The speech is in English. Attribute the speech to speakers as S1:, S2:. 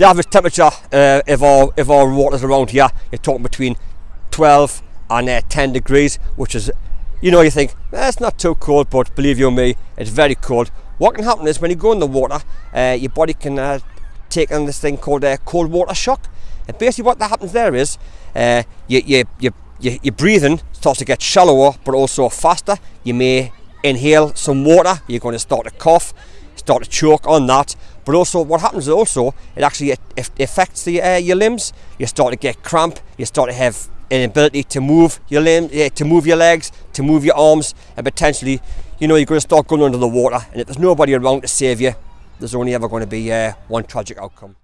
S1: the average temperature uh, of our of our waters around here, you're talking between 12 and uh, 10 degrees, which is, you know, you think eh, it's not too cold, but believe you me, it's very cold. What can happen is when you go in the water, uh, your body can uh, take on this thing called uh, cold water shock. And basically, what that happens there is uh, you, you, you, you, your breathing starts to get shallower, but also faster. You may inhale some water. You're going to start to cough, start to choke on that. But also, what happens is also it actually affects the uh, your limbs. You start to get cramp. You start to have an ability to move your limbs, to move your legs, to move your arms, and potentially, you know, you're going to start going under the water. And if there's nobody around to save you, there's only ever going to be uh, one tragic outcome.